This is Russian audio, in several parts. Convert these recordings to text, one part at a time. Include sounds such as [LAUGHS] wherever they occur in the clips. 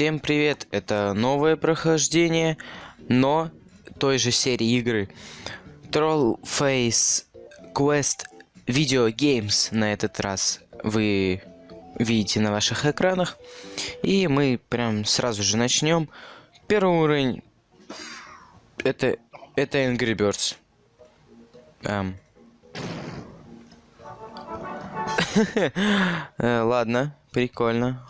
Всем привет! Это новое прохождение, но той же серии игры. Troll Face Quest Video Games на этот раз вы видите на ваших экранах. И мы прям сразу же начнем. Первый уровень это, это Angry Birds. Эм. [LAUGHS] Э, ладно, прикольно.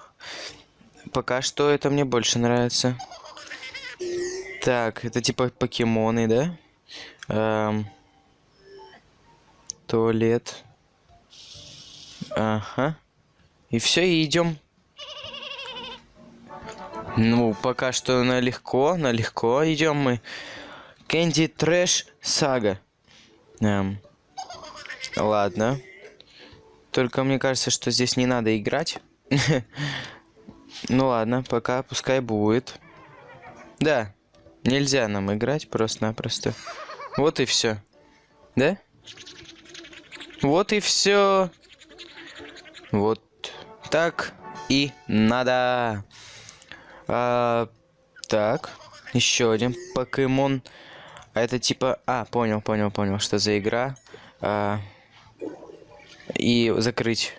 Пока что это мне больше нравится. Так, это типа покемоны, да? Эм... Туалет. Ага. И все, и идем. Ну, пока что налегко, налегко идем мы. Кэнди Трэш Сага. Эм. Ладно. Только мне кажется, что здесь не надо играть. [LAUGHS] Ну ладно, пока пускай будет. Да, нельзя нам играть просто-напросто. Вот и все. Да? Вот и все. Вот так и надо. А, так, еще один покемон. А это типа... А, понял, понял, понял, что за игра. А, и закрыть.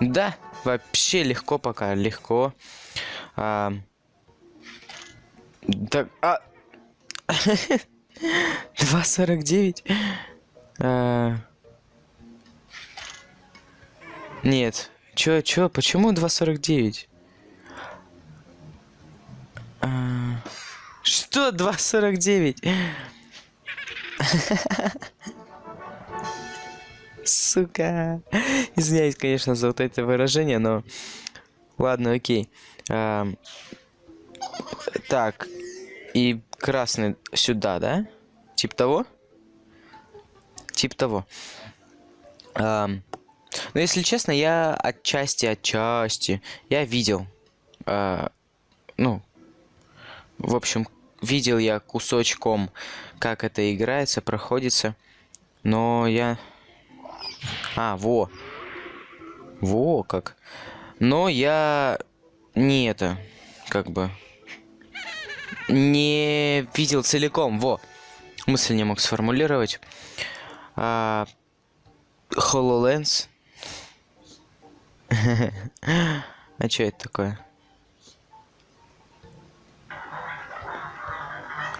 Да, вообще легко пока, легко. А, так, а... [LAUGHS] 2.49? А... Нет. Чё, чё, почему 2.49? А... Что 2.49? [LAUGHS] Сука. Извиняюсь, конечно, за вот это выражение, но... Ладно, окей. А... Так. И красный сюда, да? Тип того? Тип того. А... Но если честно, я отчасти, отчасти, я видел. А... Ну, в общем, видел я кусочком, как это играется, проходится. Но я а, во. Во, как. Но я не это, как бы, не видел целиком, во. Мысль не мог сформулировать. А, HoloLens. [LAUGHS] А что это такое?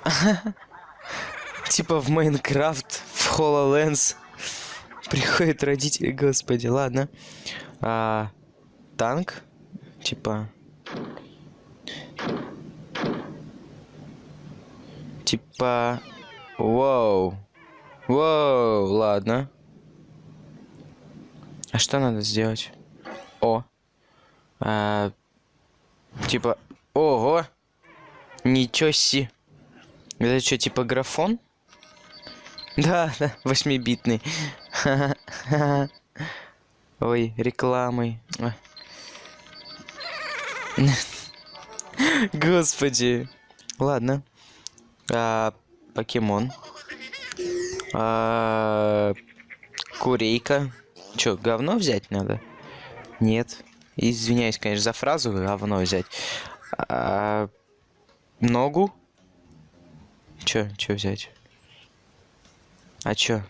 [LAUGHS] Типа в Майнкрафт, в HoloLens. [LAUGHS] Приходят родители, господи, ладно. А, танк, типа... Типа... Вау. Вау, ладно. А что надо сделать? О. А, типа... Ого. Ничего си. Это что, типа графон? [LAUGHS] Да, да, восьмибитный. Ой, рекламой. Господи. Ладно. А, покемон. А, курейка. Чё, говно взять надо? Нет. Извиняюсь, конечно, за фразу говно взять. А, ногу? Чё, чё взять? А чё?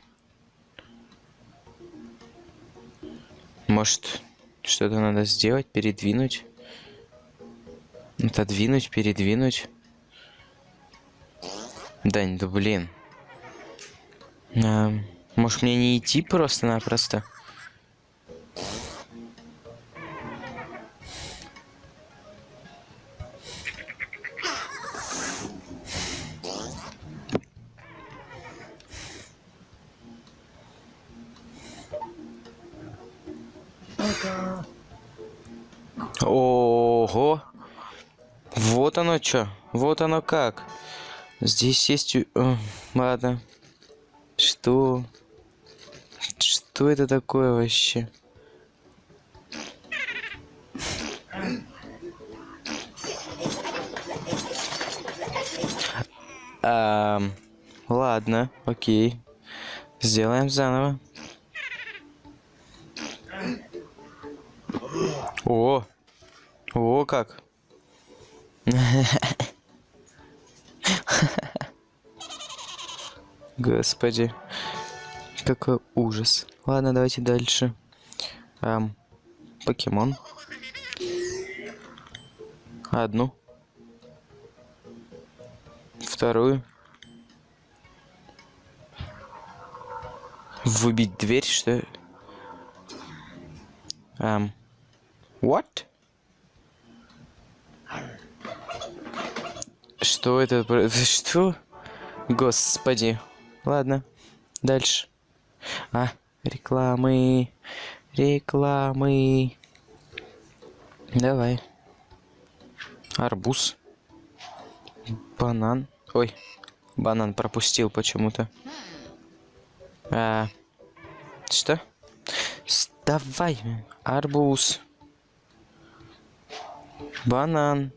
Может, что-то надо сделать, передвинуть? Отодвинуть, передвинуть? Да, да блин. А, может мне не идти просто-напросто? Что. Вот оно как. Здесь есть... О, ладно. Что? Что это такое вообще? А, ладно, окей. Сделаем заново. О! О, как! [LAUGHS] Господи. Какой ужас. Ладно, давайте дальше. Эм, покемон. Одну. Вторую. Выбить дверь, что Эм. What? Что это? [LAUGHS] Что? Господи. Ладно. Дальше. А, рекламы. Рекламы. Давай. Арбуз. Банан. Ой, банан пропустил почему-то. А, что? Давай, арбуз. Банан.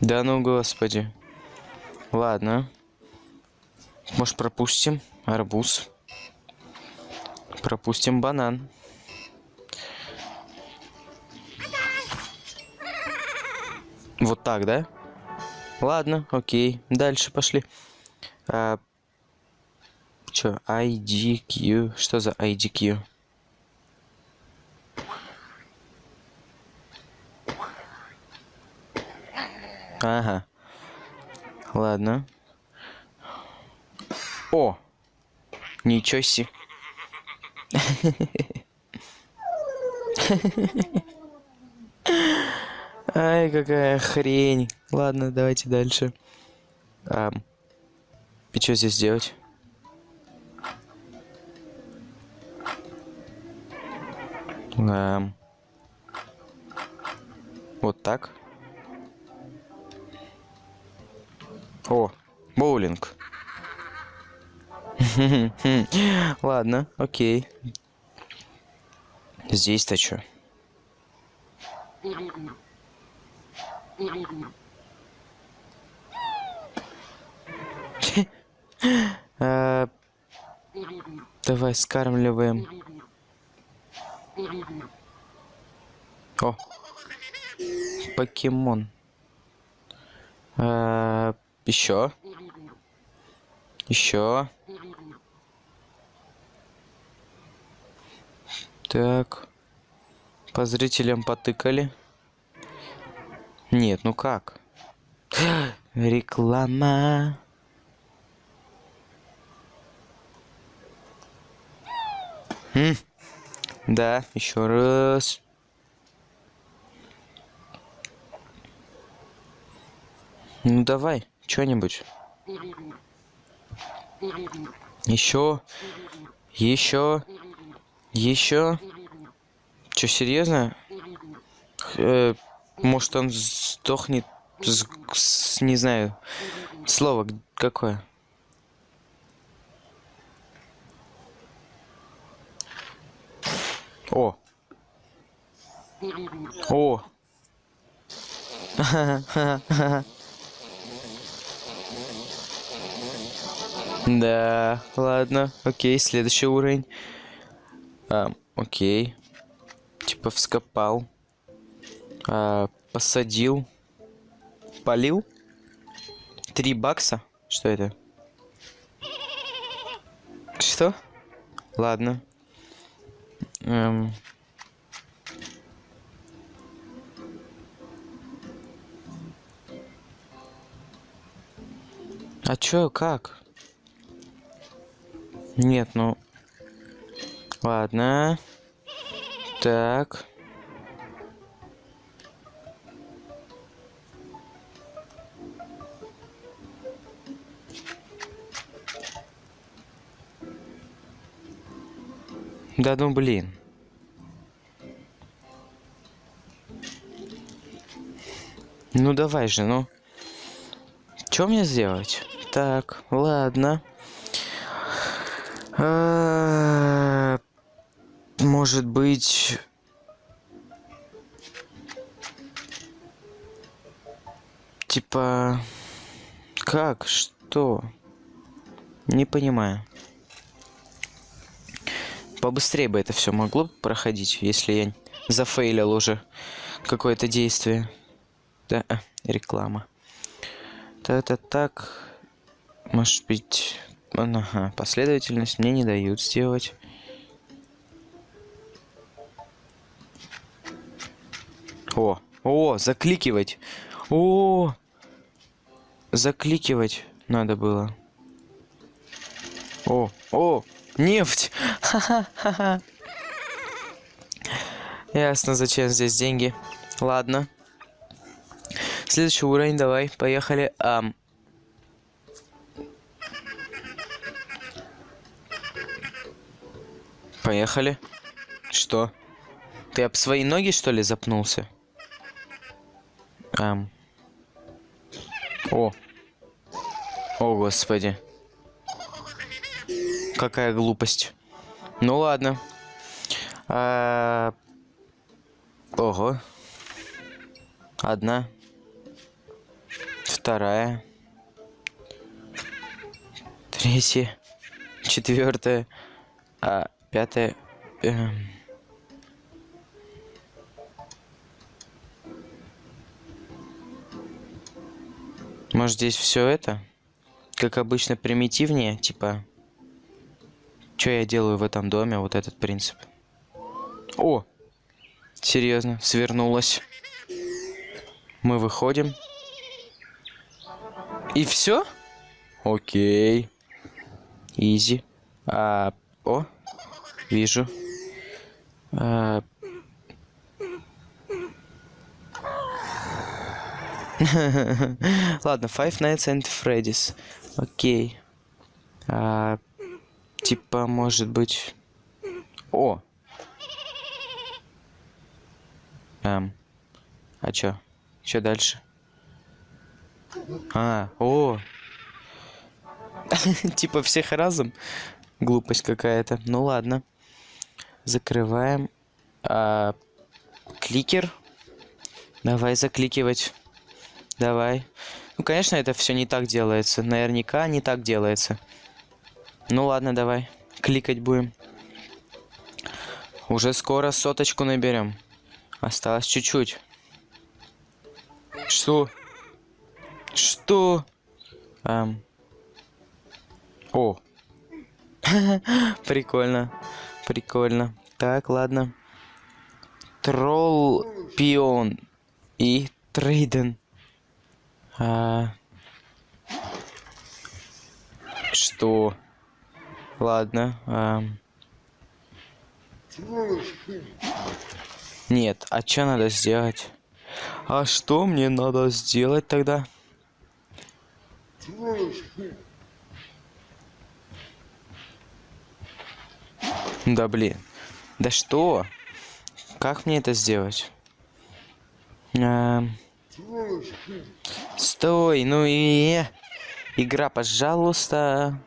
Да ну, господи. Ладно. Может, пропустим арбуз. Пропустим банан. Вот так, да? Ладно, окей. Дальше пошли. А, чё, IDQ? Что за IDQ? Ага. Ладно. О! Ничего себе. Ай, какая хрень. Ладно, давайте дальше. А, и что здесь делать? А, вот так. О, боулинг. [LAUGHS] Ладно, окей. Здесь-то что? [LAUGHS] А, давай скармливаем. О, покемон. А, еще. Еще. Так. По зрителям потыкали. Нет, ну как? [GASPS] Реклама. М? Да, еще раз. Ну давай, что-нибудь. Еще. Еще. Еще. Че, серьезно? Э, может он сдохнет с, с, не знаю. Слово какое? О. О. [LAUGHS] Да, ладно, окей, следующий уровень. А, окей. Типа вскопал. А, посадил. Полил. Три бакса? Что это? Что? Ладно. Эм... А чё, как? Нет, ну... Ладно. Так. Да ну блин. Ну давай же, ну. Что мне сделать? Так, ладно. А, может быть... Типа... Как? Что? Не понимаю. Побыстрее бы это все могло проходить, если я зафейлил уже какое-то действие. Да, а, реклама. Это так. Может быть... Ага, последовательность мне не дают сделать. О, о, закликивать. О, закликивать надо было. О, о, нефть. Ха-ха-ха. Ясно, зачем здесь деньги. Ладно. Следующий уровень, давай, поехали. Ам. Поехали. Что? Ты об свои ноги, что ли, запнулся? Ам. О. О, господи. Какая глупость. Ну ладно. А... Ого. Одна. Вторая. Третья. Четвертая. А пятая. Эм... Может здесь все это? Как обычно примитивнее, типа... Что я делаю в этом доме? Вот этот принцип. О! Серьезно, свернулась. Мы выходим. И все? Окей. Изи. А, о, вижу. А... [LAUGHS] Ладно, Five Nights at Freddy's. Окей. А, типа, может быть... О! Эм. А чё? Чё дальше? А, о! [LAUGHS] типа всех разом? Глупость какая-то. Ну ладно. Закрываем. А, кликер. Давай закликивать. Давай. Ну, конечно, это все не так делается. Наверняка не так делается. Ну ладно, давай. Кликать будем. Уже скоро соточку наберем. Осталось чуть-чуть. Что? Что? Эм. О. [LAUGHS] Прикольно. Прикольно. Так, ладно. Тролл, пион и трейден. А... Что? Ладно. А... Нет, а что надо сделать? А что мне надо сделать тогда? Да блин. Да что? Как мне это сделать? А... Стой, ну и... Игра, пожалуйста.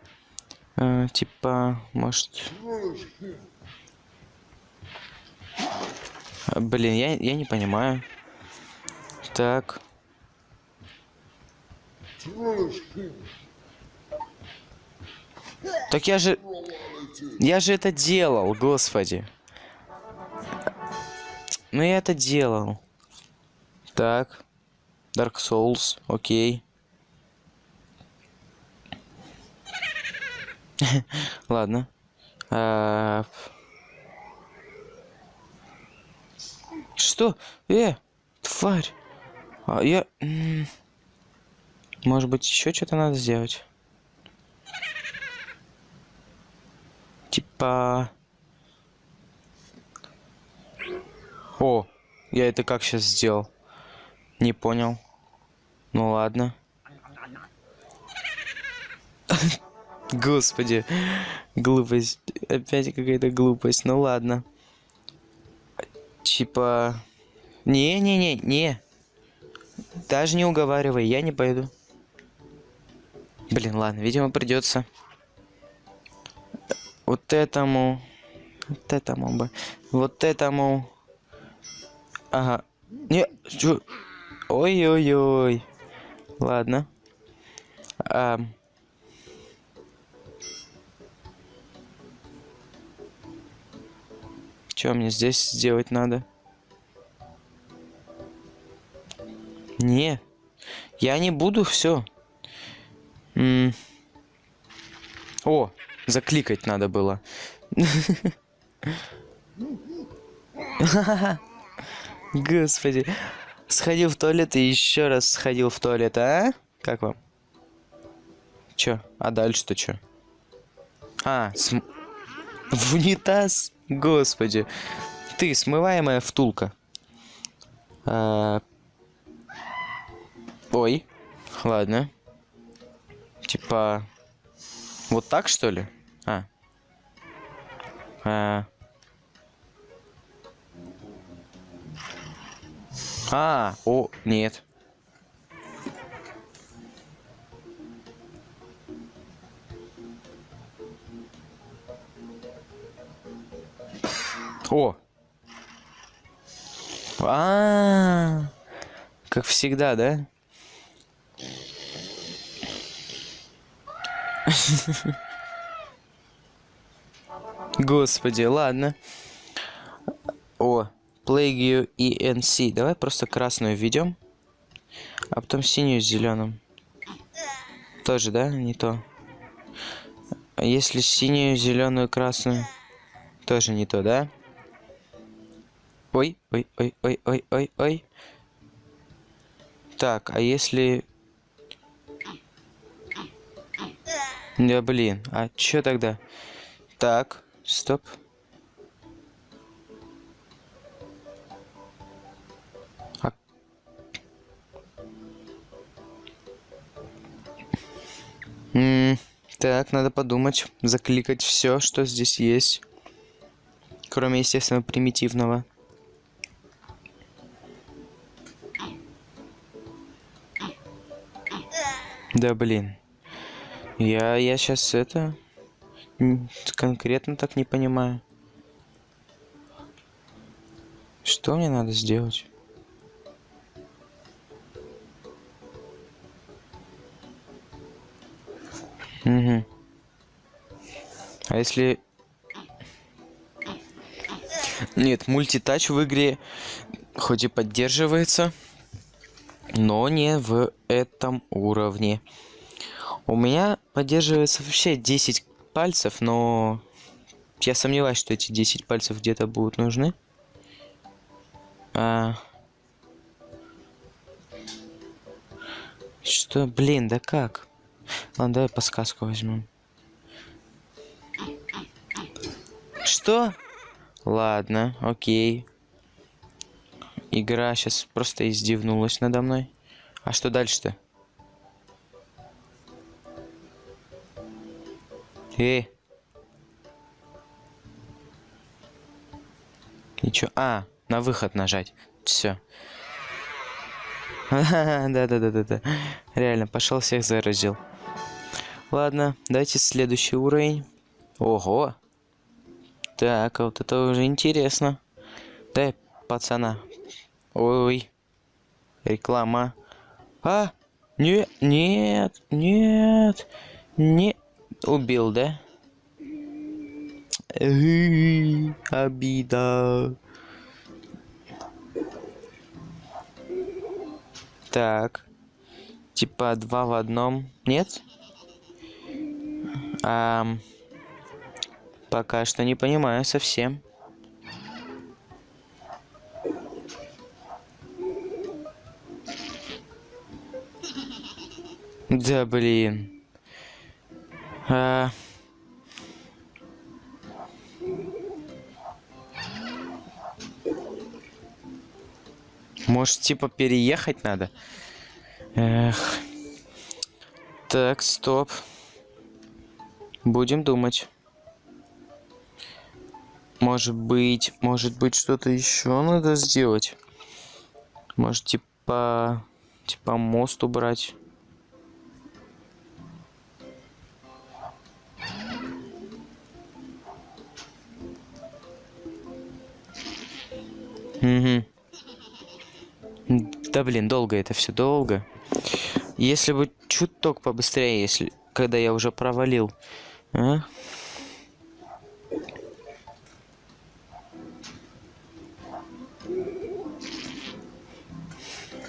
А, типа, может... Блин, я, я не понимаю. Так. Так я же... Я же это делал, господи. Ну я это делал. Так. Dark Souls, окей. [LAUGHS] Ладно. А... Что? Э, тварь. А я... Может быть, еще что-то надо сделать? Типа... О, я это как сейчас сделал? Не понял. Ну ладно. [LAUGHS] Господи. Глупость. Опять какая-то глупость. Ну ладно. Типа... Не-не-не, не. Даже не уговаривай, я не пойду. Блин, ладно, видимо, придется. Вот этому. Вот этому бы. Вот этому. Ага. Не, чё? Ой-ой-ой. Ладно. А... Что мне здесь сделать надо? Не. Я не буду, все. О, закликать надо было. [LAUGHS] [LAUGHS] Господи. Сходил в туалет и еще раз сходил в туалет, а? Как вам? Чё? А дальше-то чё? А, см... в унитаз? Господи. Ты, смываемая втулка. А... Ой. Ладно. Типа... Вот так, что ли? А. А. А, о, нет. О! А, -а, а, как всегда, да? [LAUGHS] Господи, ладно. О, Plague ENC. Давай просто красную введем. А потом синюю с зеленым. Тоже, да? Не то. А если синюю, зеленую, красную? Тоже не то, да? Ой, ой, ой, ой, ой, ой, ой. Так, а если... Да блин, а чё тогда? Так, стоп. М -м так, надо подумать, закликать все, что здесь есть. Кроме, естественно, примитивного. Да блин. Я, я сейчас это конкретно так не понимаю. Что мне надо сделать? Угу. А если... Нет, мультитач в игре хоть и поддерживается, но не в этом уровне. У меня поддерживается вообще 10 пальцев, но я сомневаюсь, что эти 10 пальцев где-то будут нужны. А... Что, блин, да как? Ладно, давай подсказку возьмем. Что? Ладно, окей. Игра сейчас просто издевнулась надо мной. А что дальше-то? Эй. И чё? А, на выход нажать. Все. [LAUGHS] Да-да-да-да-да. Реально, пошел всех заразил. Ладно, давайте следующий уровень. Ого. Так, а вот это уже интересно. Дай пацана. Ой. Реклама. А! Нет, нет, нет, нет. Убил, да? Обида. Так. Типа два в одном. Нет? А, пока что не понимаю совсем. Да блин. А... Может, типа, переехать надо? Эх. Так, стоп. Будем думать. Может быть, может быть, что-то еще надо сделать. Может, типа, типа мост убрать. Угу. Да блин, долго это все долго. Если бы чуток побыстрее, если когда я уже провалил. А?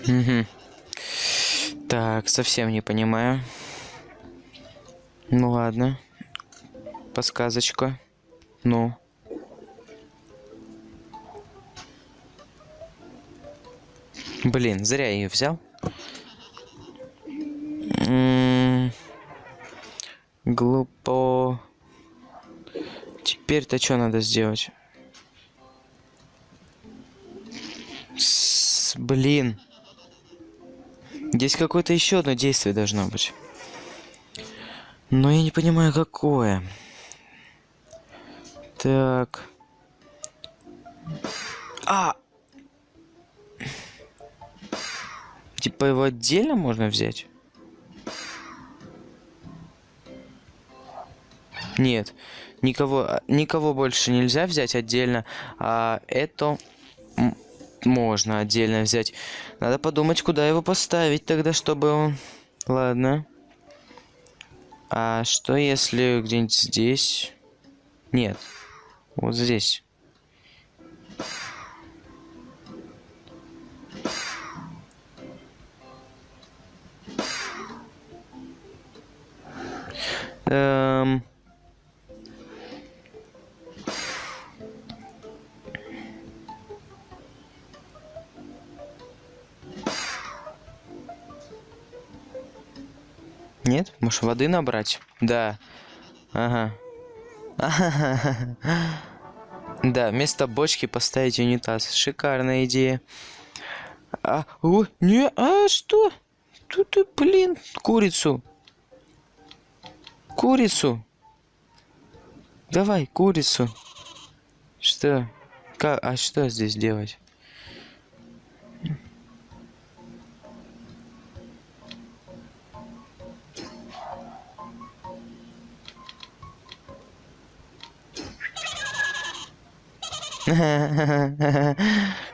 Угу. Так, совсем не понимаю. Ну ладно. Подсказочка. Ну. Блин, зря я ее взял. М, Глупо. Теперь-то что надо сделать? С- блин. Здесь какое-то еще одно действие должно быть. Но я не понимаю, какое. Так. А! Типа его отдельно можно взять? Нет, никого, никого больше нельзя взять отдельно, а это можно отдельно взять. Надо подумать, куда его поставить тогда, чтобы он... Ладно. А что если где-нибудь здесь? Нет, вот здесь. Эм... Нет? Может, воды набрать? Да. Ага. [LAUGHS] Да, вместо бочки поставить унитаз. Шикарная идея. А, о, не, а что? Тут ты, блин, курицу. Курицу. Давай, курицу. Что? Как, а что здесь делать?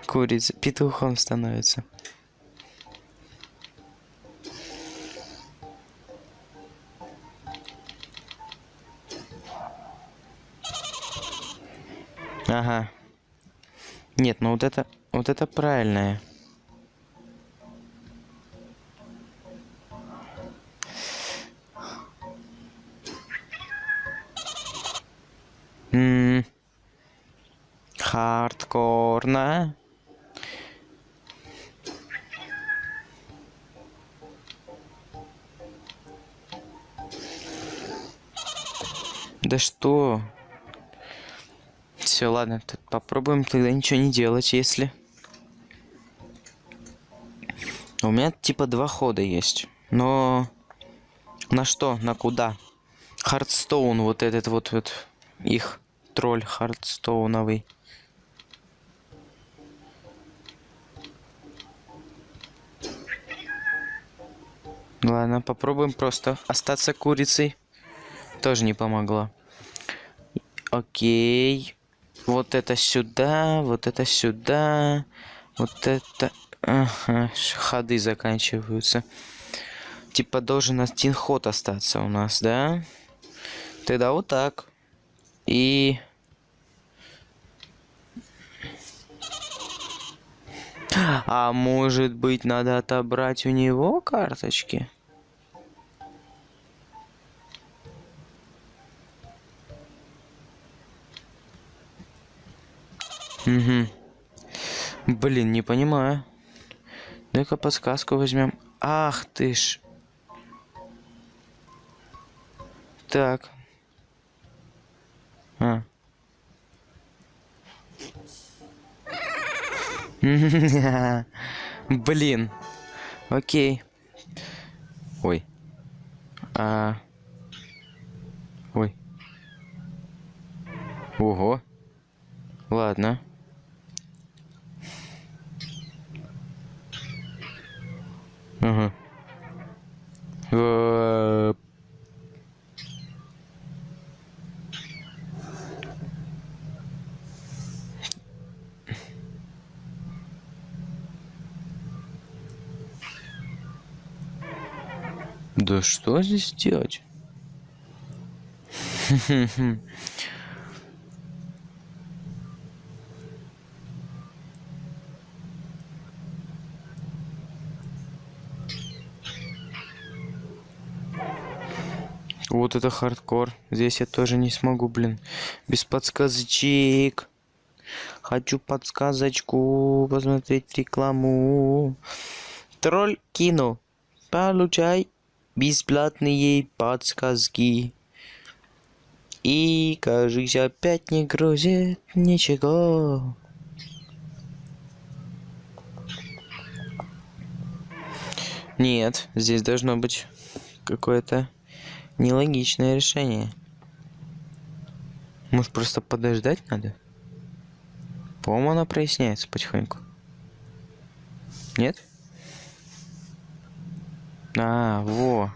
Курица петухом становится. Ага. Нет, ну вот это, вот это правильное. М, Хардкорно. Да что? Все, ладно, т- попробуем тогда ничего не делать, если. У меня типа два хода есть. Но на что? На куда? Хардстоун, вот этот вот вот их тролль хардстоуновый. Ладно, попробуем просто остаться курицей. Тоже не помогло. Окей. Вот это сюда, вот это сюда, вот это... Ага, ходы заканчиваются. Типа должен один ход остаться у нас, да? Тогда вот так. И... А может быть надо отобрать у него карточки? Угу. Блин, не понимаю. Дай-ка подсказку возьмем. Ах ты ж. Так. А. [LAUGHS] Блин. Окей. Ой. А. Ой. Ого. Ладно. Да что здесь делать? Вот это хардкор. Здесь я тоже не смогу, блин. Без подсказочек. Хочу подсказочку посмотреть рекламу. Тролль кино. Получай бесплатные подсказки. И, кажется, опять не грузит ничего. Нет, здесь должно быть какое-то нелогичное решение. Может, просто подождать надо? По-моему, она проясняется потихоньку. Нет? А, во.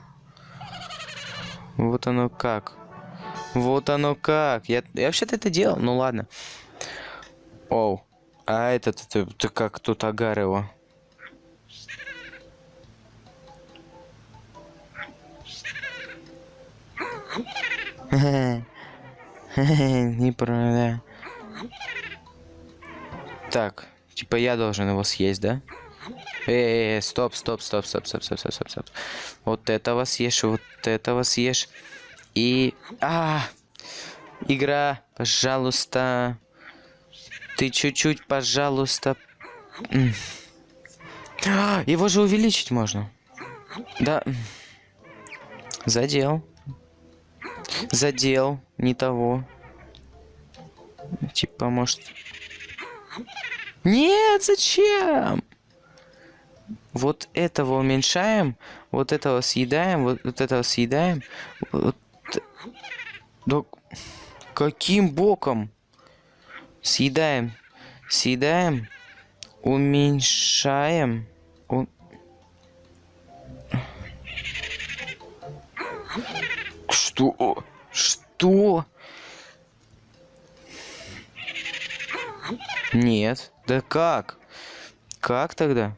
Вот оно как. Вот оно как. Я, я вообще-то это делал. Ну ладно. Оу. А этот, это, это как тут агар его? [LAUGHS] Не про, да. Так, типа я должен его съесть, да? Эй, стоп, стоп, стоп, стоп, стоп, стоп, стоп, стоп, стоп. Вот этого съешь, вот этого съешь. И... А! Игра, пожалуйста. Ты чуть-чуть, пожалуйста. Его же увеличить можно. Да. Задел. Задел. Не того. Типа, может... Нет, зачем? Вот этого уменьшаем, вот этого съедаем, вот, вот этого съедаем. Вот. Да каким боком? Съедаем, съедаем, уменьшаем. У... Что? Что? Нет. Да как? Как тогда?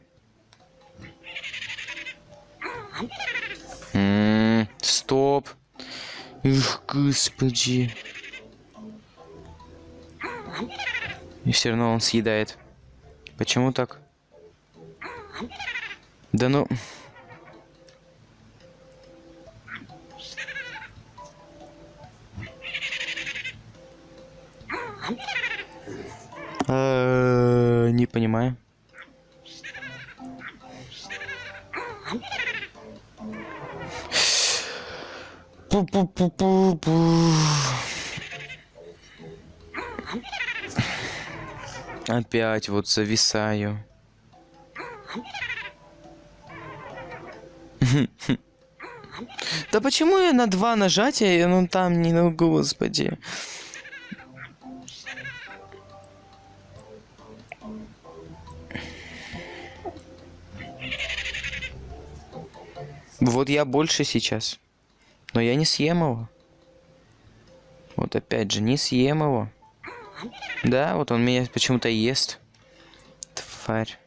М стоп. Эх, господи. И все равно он съедает. Почему так? Да ну... А, не понимаю. Пу-пу-пу-пу-пу. Опять вот зависаю. Да почему я на два нажатия, ну там не, ну господи. Вот я больше сейчас. Но я не съем его. Вот опять же, не съем его. Да, вот он меня почему-то ест. Тварь.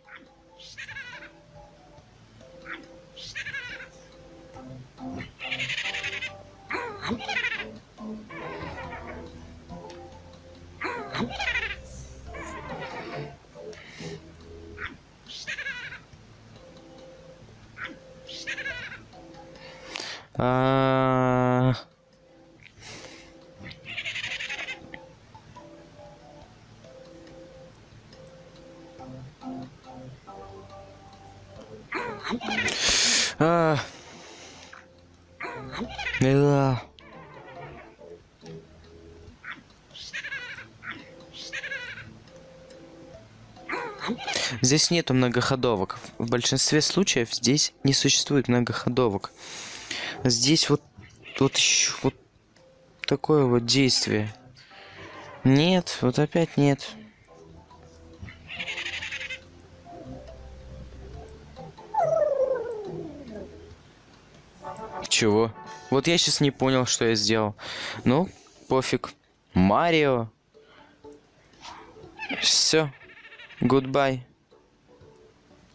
Здесь нету многоходовок. В большинстве случаев здесь не существует многоходовок. Здесь вот, вот еще вот такое вот действие. Нет, вот опять нет. Чего? Вот я сейчас не понял, что я сделал. Ну, пофиг. Марио. Все. Goodbye.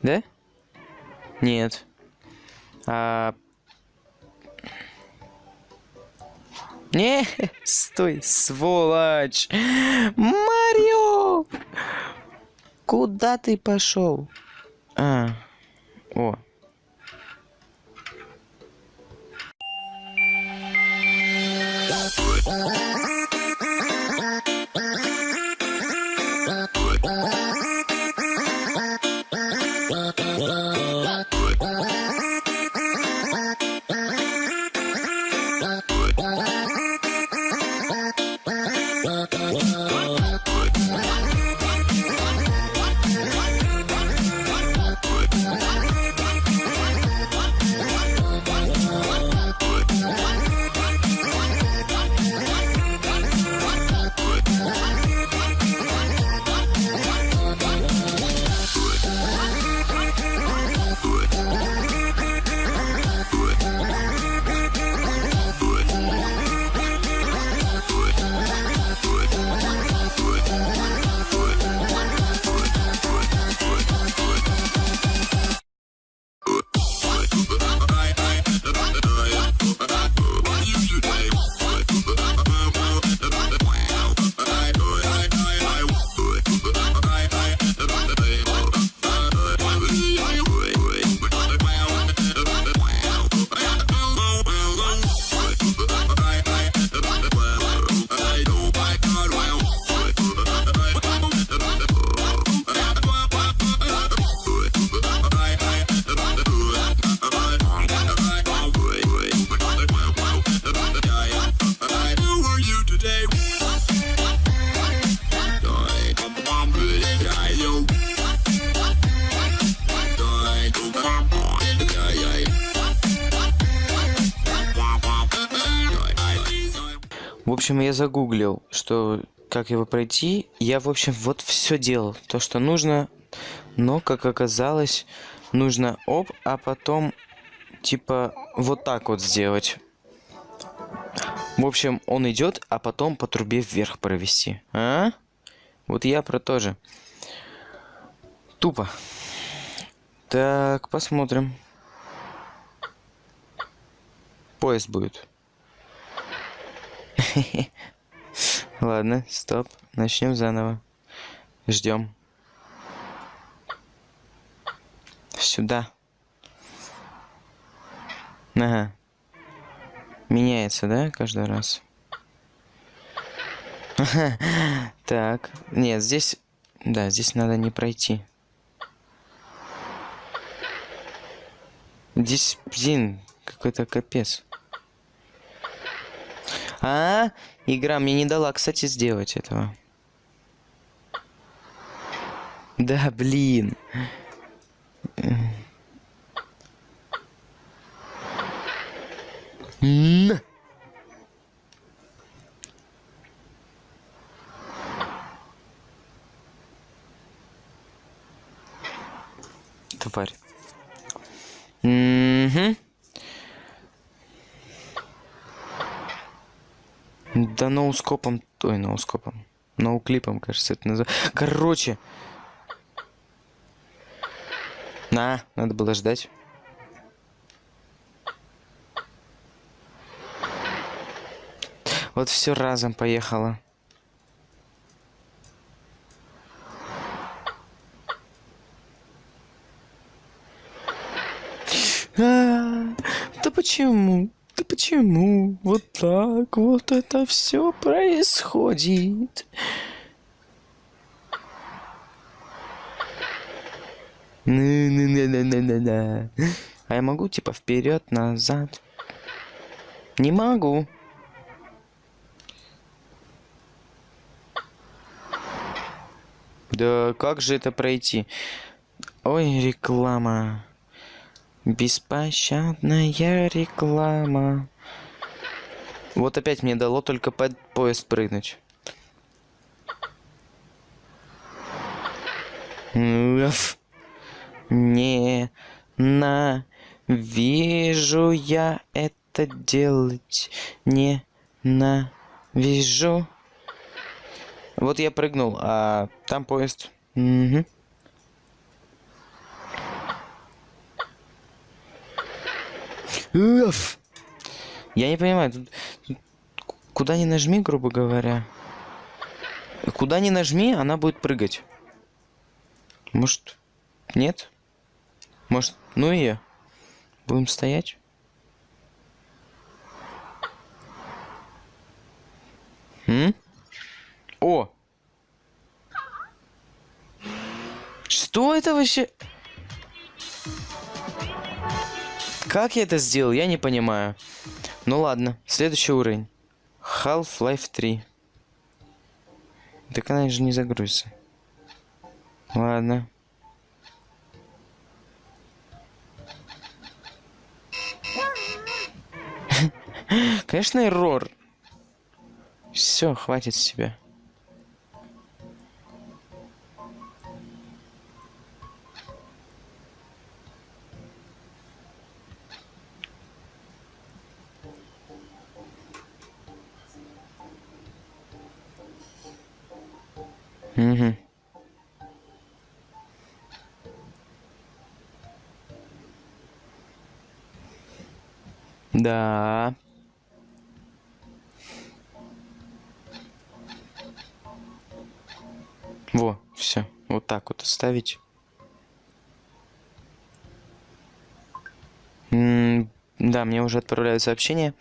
Да? Нет. А Не, [LAUGHS] стой, сволочь. Марио! Куда ты пошел? А, о. В общем, я загуглил, что как его пройти. Я, в общем, вот все делал. То, что нужно. Но, как оказалось, нужно оп, а потом, типа, вот так вот сделать. В общем, он идет, а потом по трубе вверх провести. А? Вот я про то же. Тупо. Так, посмотрим. Поезд будет. [LAUGHS] Ладно, стоп. Начнем заново. Ждем. Сюда. Ага. Меняется, да, каждый раз? [LAUGHS] Так. Нет, здесь... Да, здесь надо не пройти. Здесь, блин, какой-то капец. А, игра мне не дала, кстати, сделать этого. Да, блин. Н. Тварь. Угу. Да ноускопом... Ой, ноускопом. Ноуклипом, кажется, это называется. Короче. На, надо было ждать. Вот все разом поехало. -а да почему? Почему вот так вот это все происходит? А я могу типа вперед, назад? Не могу. Да как же это пройти? Ой, реклама. Беспощадная реклама. Вот опять мне дало только под поезд прыгнуть. Не на вижу я это делать. Не на вижу. Вот я прыгнул, а там поезд. Угу. Уф. Я не понимаю, тут, куда ни нажми, грубо говоря. Куда ни нажми, она будет прыгать. Может, нет? Может, ну ее? Будем стоять? О! Что это вообще? Как я это сделал, я не понимаю. Ну ладно, следующий уровень. Half-Life 3. Так она же не загрузится. Ладно. [LAUGHS] Конечно, эррор. Все, хватит с тебя. Да. Во, все. Вот так вот оставить. М да, мне уже отправляют сообщение.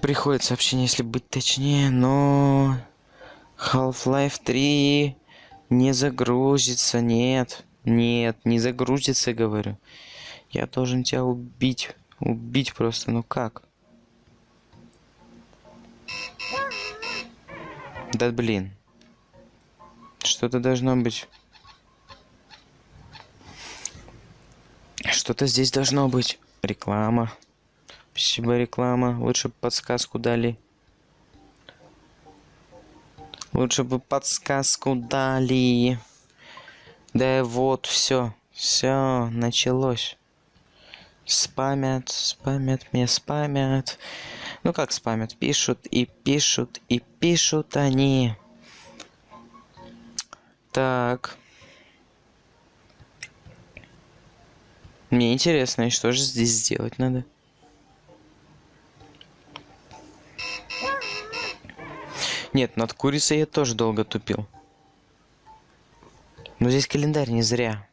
Приходит сообщение, если быть точнее, но... Half-Life 3 не загрузится, нет. Нет, не загрузится, говорю. Я должен тебя убить. Убить просто, ну как? Да блин. Что-то должно быть. Что-то здесь должно быть. Реклама. Спасибо, реклама. Лучше подсказку дали. Лучше бы подсказку дали. Да вот, все. Все, началось. Спамят, спамят, мне спамят. Ну как спамят? Пишут и пишут и пишут они. Так. Мне интересно, и что же здесь сделать надо? Нет, над курицей я тоже долго тупил. Но здесь календарь не зря.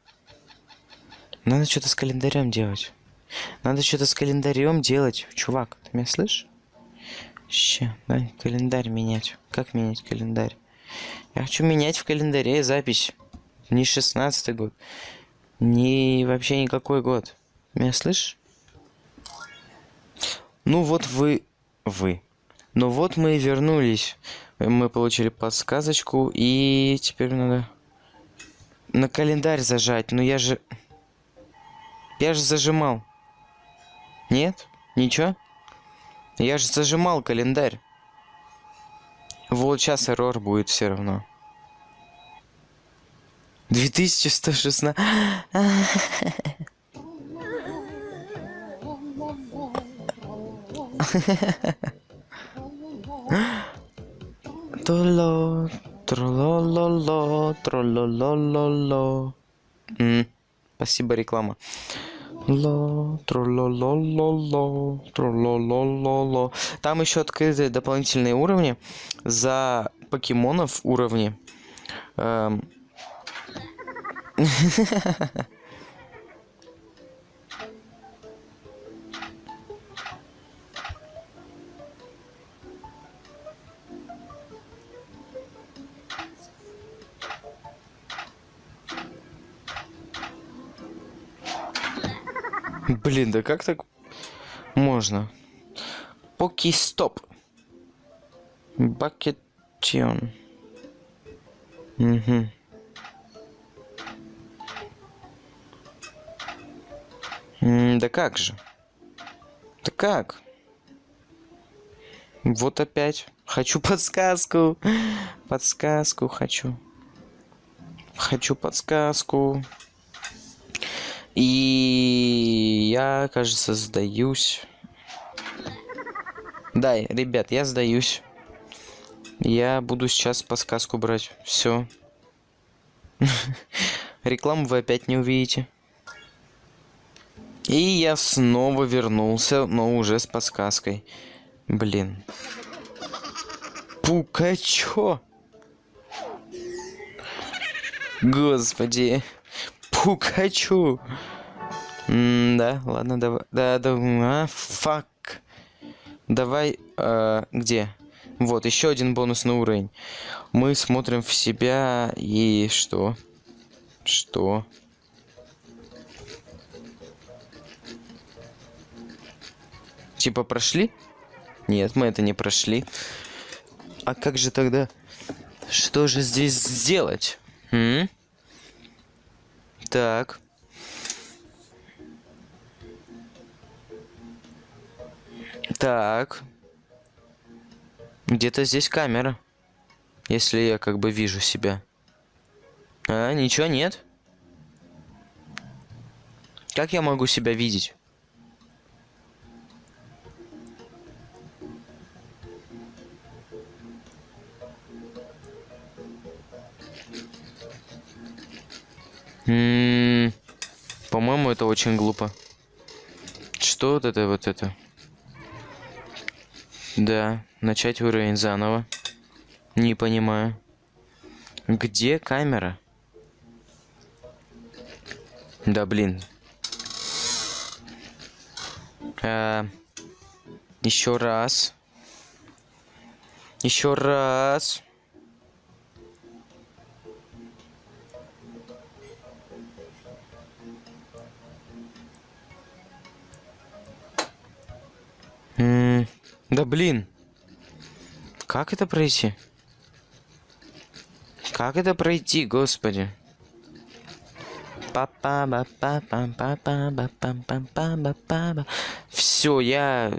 Надо что-то с календарем делать. Надо что-то с календарем делать. Чувак, ты меня слышишь? Ща, да, календарь менять. Как менять календарь? Я хочу менять в календаре запись. Не шестнадцатый год. Не вообще никакой год. Меня слышишь? Ну вот вы... Вы. Ну вот мы и вернулись мы получили подсказочку, и теперь надо на календарь зажать. Но я же... Я же зажимал. Нет? Ничего? Я же зажимал календарь. Вот сейчас эррор будет все равно. 2116. Троло, тролололо, трололололо. М, Спасибо, реклама. Ло, трололололо, трололололо. Там еще открыты дополнительные уровни за покемонов уровни. Эм. [LAUGHS] Блин, да как так можно? Поки-стоп. Бакетион. Угу. да как же? Да как? Вот опять. Хочу подсказку. Подсказку хочу. Хочу подсказку. И я, кажется, сдаюсь. Да, ребят, я сдаюсь. Я буду сейчас подсказку брать. Все. [LAUGHS] Рекламу вы опять не увидите. И я снова вернулся, но уже с подсказкой. Блин. Пукачо. Господи. Пукачу. М да, ладно, давай. Да, да, а, фак. Давай, э, где? Вот, еще один бонусный уровень. Мы смотрим в себя и что? Что? Типа прошли? Нет, мы это не прошли. А как же тогда? Что же здесь сделать? М? Так. Так. Где-то здесь камера. Если я как бы вижу себя. А, ничего нет. Как я могу себя видеть? По-моему, это очень глупо. Что вот это вот это? Да, начать уровень заново. Не понимаю. Где камера? Да блин. А, еще раз. Еще раз. Да блин. Как это пройти? Как это пройти, господи? Все, я...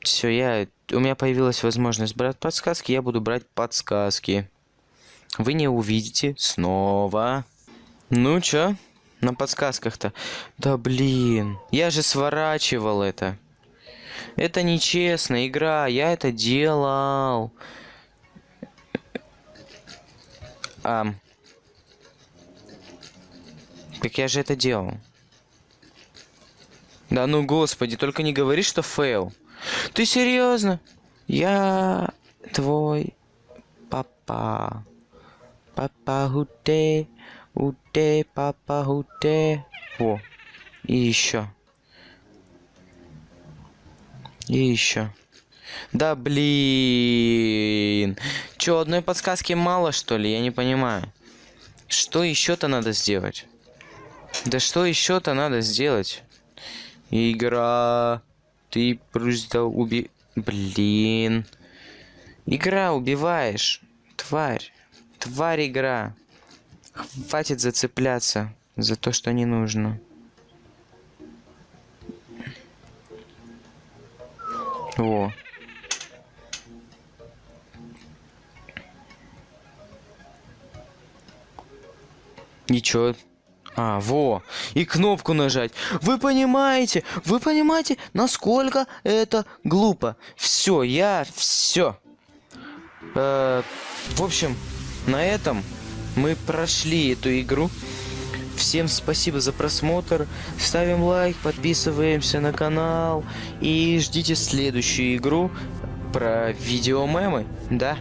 Все, я... У меня появилась возможность брать подсказки, я буду брать подсказки. Вы не увидите снова. Ну чё? На подсказках-то. Да блин. Я же сворачивал это. Это нечестно, игра. Я это делал. А... Так я же это делал. Да ну господи, только не говори, что фейл. Ты серьезно? Я твой папа. Папа хуте, уте, папа хуте. Во. И еще. И еще. Да блин. Че, одной подсказки мало, что ли? Я не понимаю. Что еще-то надо сделать? Да что еще-то надо сделать? Игра. Ты просто уби... Блин. Игра, убиваешь. Тварь. Тварь игра. Хватит зацепляться за то, что не нужно. Во. Ничего. А, во. И кнопку нажать. Вы понимаете? Вы понимаете, насколько это глупо? Все, я все. Э, в общем, на этом мы прошли эту игру. Всем спасибо за просмотр. Ставим лайк, подписываемся на канал. И ждите следующую игру про видеомемы. Да.